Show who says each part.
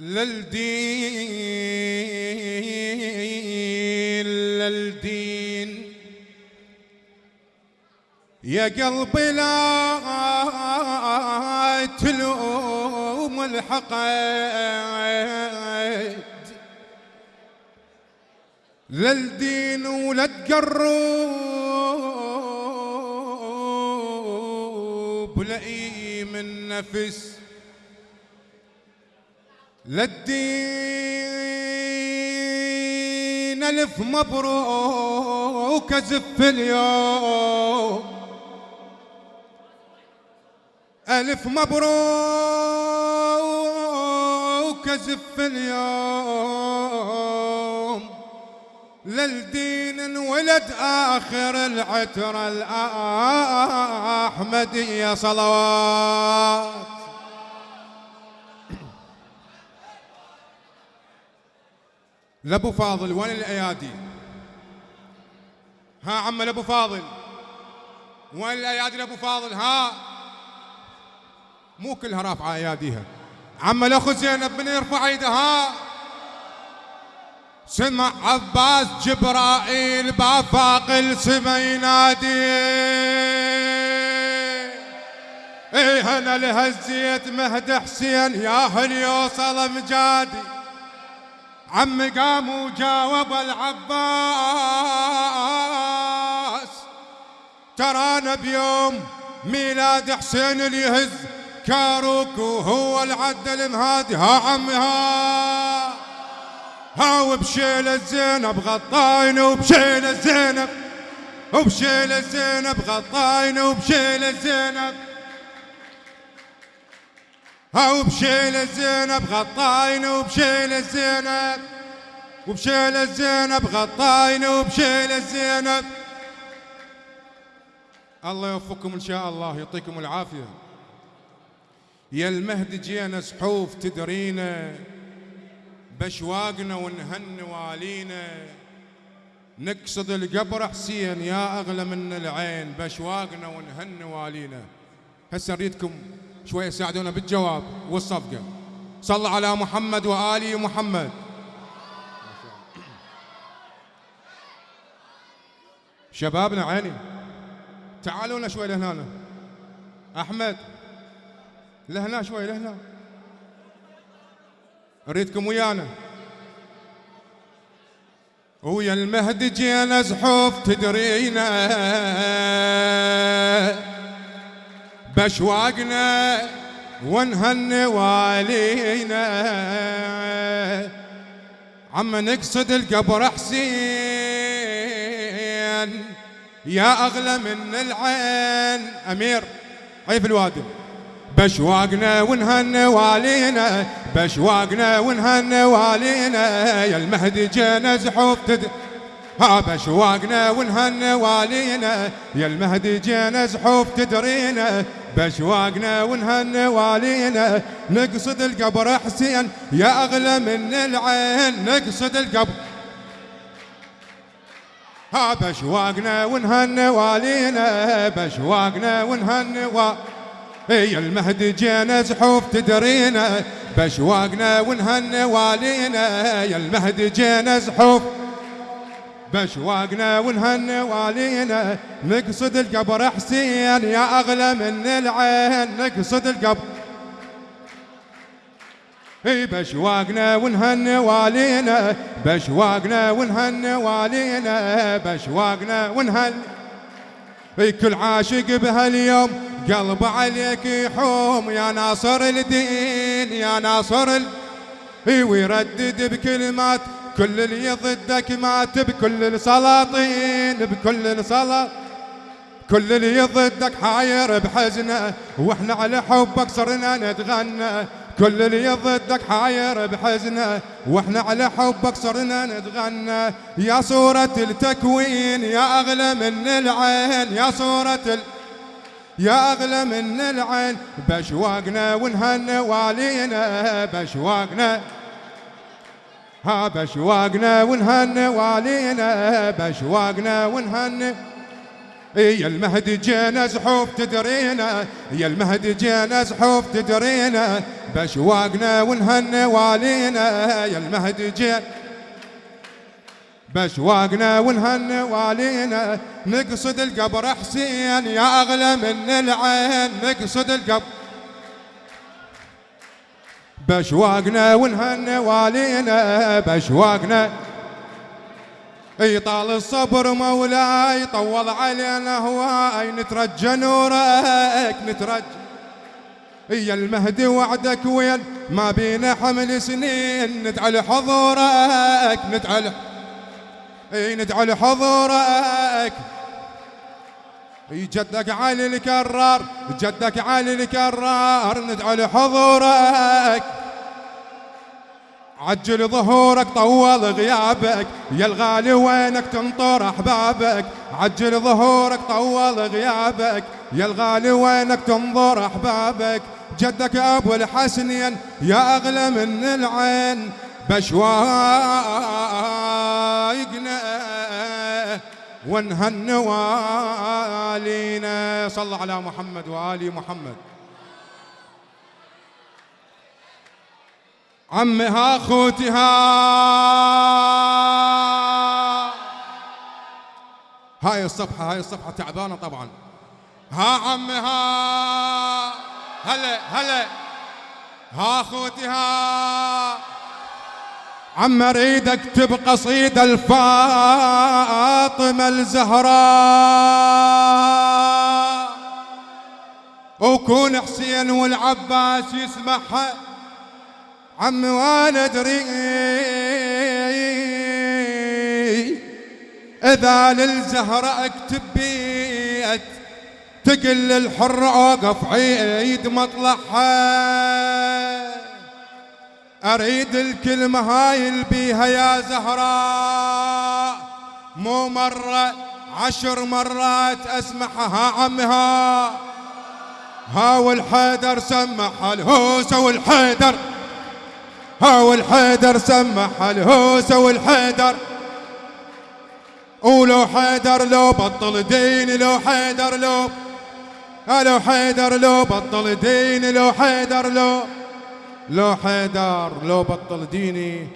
Speaker 1: للدين للدين. يا قلبي لا تلوم الحقد للدين ولا تقرب لئيم النفس للدين ألف مبروك أزف اليوم. ألف مبروك أزف اليوم. للدين انولد آخر العتر الأحمدية صلوات. لأبو فاضل وين الايادي ها عم لأبو فاضل. وين الايادي لأبو فاضل ها. مو كلها رافعة أياديها. عم الأخو زينب من يرفع ايده ها. سمع عباس جبرائيل بافاق السما ينادي إيه أنا لهزيت مهد حسين يا هل يوصل مجادي. عمي قام وجاوب العباس. ترانا بيوم ميلاد حسين اللي يهز كاروك وهو العد المهادي ها عمي ها. ها وبشيل الزينب غطاين وبشيل الزينب وبشيل الزينب غطاين وبشيل الزينب. ها وبشيل الزينب غطاين وبشيل الزينب وبشيل الزينب غطاين وبشيل الزينب. الله يوفقكم إن شاء الله يعطيكم العافية. يا المهد جينا سحوف تدرينا بشواقنا ونهن والينا. نقصد القبر حسين يا أغلى من العين بشواقنا ونهن والينا. هسه اريدكم شوية ساعدونا بالجواب والصفقة. صلى على محمد وآل محمد. شبابنا عيني. تعالونا شوي لهنا. أحمد لهنا شوي لهنا. أريدكم ويانا. ويا المهدي جينا زحوف تدرينا. باشواقنا ونهن والينا. عم نقصد القبر حسين يا أغلى من العين. أمير عيف الوادم. بشواقنا ونهن والينا بشواقنا ونهن والينا. يا المهدي جينا زحوف تد ها بشواقنا ونهن والينا. يا المهدي جينا زحوف تدرينا. بشواقنا ونهن والينا. نقصد القبر حسين يا أغلى من العين. نقصد القبر. ها بشواقنا ونهن والينا. بشواقنا ونهن و. يا المهدي جينا زحوف تدرينا. بشواقنا ونهن والينا. يا المهدي جينا زحوف بشواقنا ونهن والينا. نقصد القبر حسين يا أغلى من العين. نقصد القبر. إي بشواقنا ونهن والينا. بشواقنا ونهن والينا. بشواقنا ونهن إي كل عاشق بهاليوم قلب عليك يحوم. يا ناصر الدين يا ناصر ال... إي ويردد بكلمات كل اللي ضدك مات بكل السلاطين بكل السلاط كل اللي ضدك حاير بحزنه وإحنا على حبك صرنا نتغنى. كل اللي ضدك حاير بحزنه وإحنا على حبك صرنا نتغنى. يا صورة التكوين يا أغلى من العين. يا صورة ال... يا أغلى من العين. بشواقنا ونهن والينا بشواقنا ها بشواقنا ونهن والينا بشواقنا ونهن. يا المهدي جينا زحوف تدرينا يا المهدي جينا زحوف تدرينا بشواقنا ونهني والينا يا المهدي جينا بشواقنا ونهني والينا نقصد القبر حسين يا أغلى من العين نقصد القبر بشواقنا ونهني والينا بشواقنا. اي طال الصبر مولاي طول علينا هواي. نترجى نورك نترجى. يا المهدي وعدك وين ما بينا حمل سنين. ندعى لحضورك ندعى إي ندعى لحضورك جدك علي الكرار جدك علي الكرار ندعى لحضورك عجل ظهورك طول غيابك يا الغالي وينك تنطر أحبابك. عجل ظهورك طول غيابك يا الغالي وينك تنظر أحبابك. جدك أبو الحسنين يا أغلى من العين. بشوايقنا ونهن والينا صلى على محمد وآل محمد. عمها خوتها هاي الصفحة هاي الصفحة تعبانة طبعا. ها عمها. هلا هلا. ها خوتها عم اريد اكتب قصيدة الفاطمة الزهراء. وكون حسين والعباس يسمعها عمي وأنا ادري إذا للزهرة اكتب بيت تقل الحر أوقف عيد مطلعها. أريد الكلمة هاي اللي بيها يا زهراء. مو مرة عشر مرات أسمعها عمها. ها والحيدر سمعها الهوسة والحيدر. ها والحيدر سمعها الهوسة والحيدر. ولو حيدر لو بطل دين لو حيدر لو لو حيدر لو بطل دين لو حيدر لو لو حيدر لو بطل ديني.